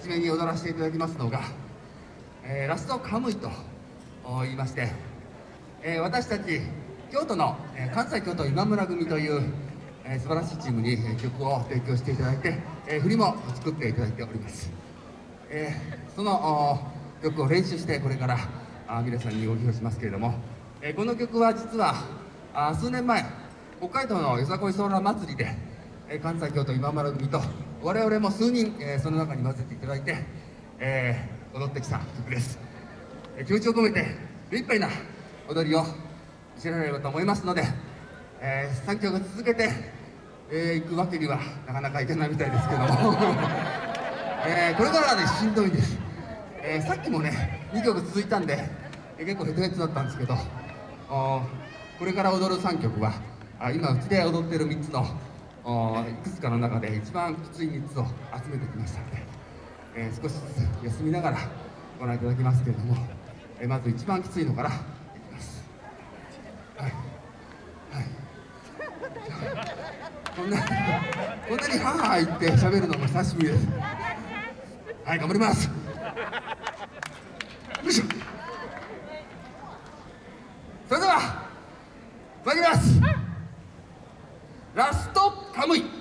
初めに踊らせていただきますのが、えー、ラストカムイと言いまして、えー、私たち京都の、えー、関西京都今村組という、えー、素晴らしいチームに、えー、曲を提供していただいて、えー、振りも作っていただいております、えー、その曲を練習してこれからあ皆さんにご披露しますけれども、えー、この曲は実はあ数年前北海道のよさこいソーラー祭りで、えー、関西京都今村組と我々も数人、えー、その中に混ぜていただいて、えー、踊ってきた曲です、えー、気持ちを込めて目いっぱいな踊りを見せられればと思いますので、えー、3曲続けて、えー、行くわけにはなかなかいけないみたいですけども、えー、これからはねしんどいです、えー、さっきもね2曲続いたんで、えー、結構ヘトヘトだったんですけどこれから踊る3曲はあ今うちで踊ってる3つのいくつかの中で一番きつい3つを集めてきましたので、えー、少しずつ休みながらご覧いただきますけれども、えー、まず一番きついのからいきます。はい。はい。こんなこんなにハーハー言って喋るのも久しぶりです。はい頑張ります。よいしょ。それでは参ります。ラストカム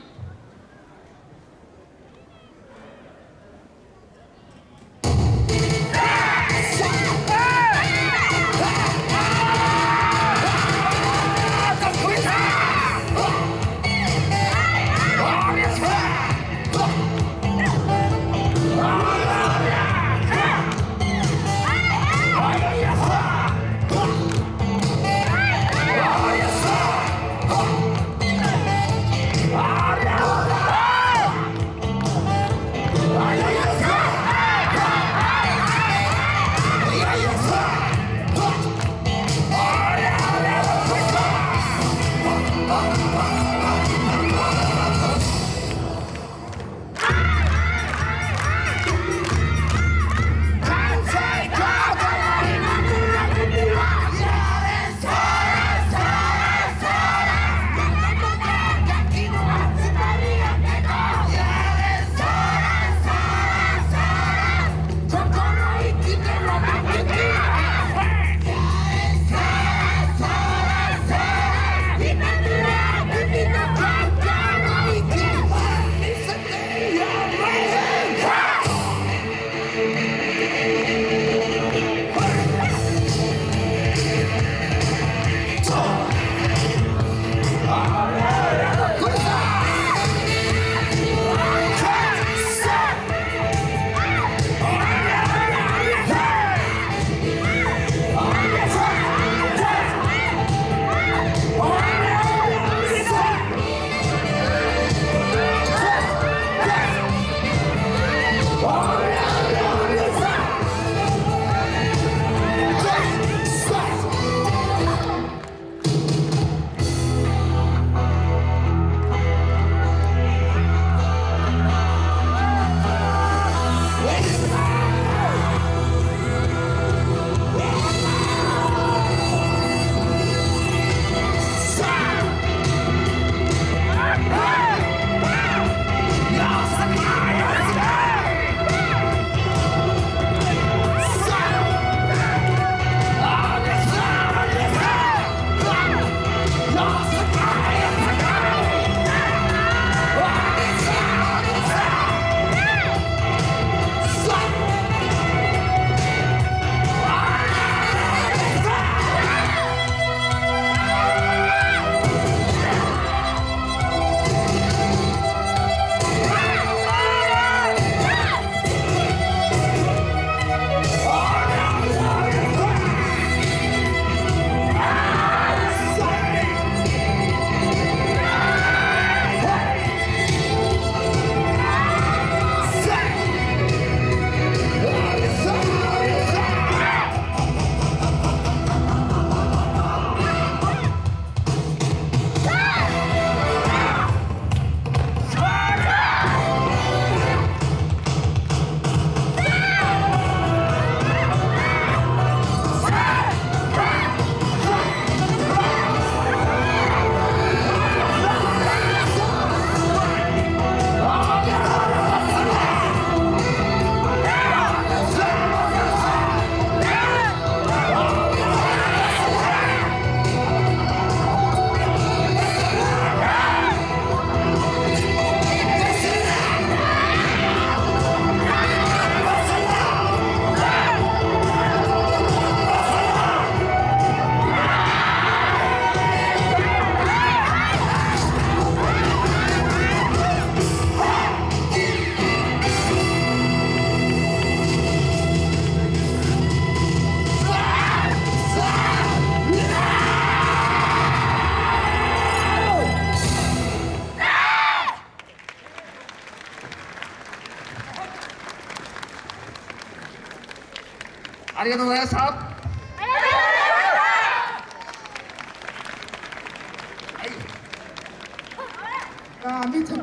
ありがとうございました。あ見て。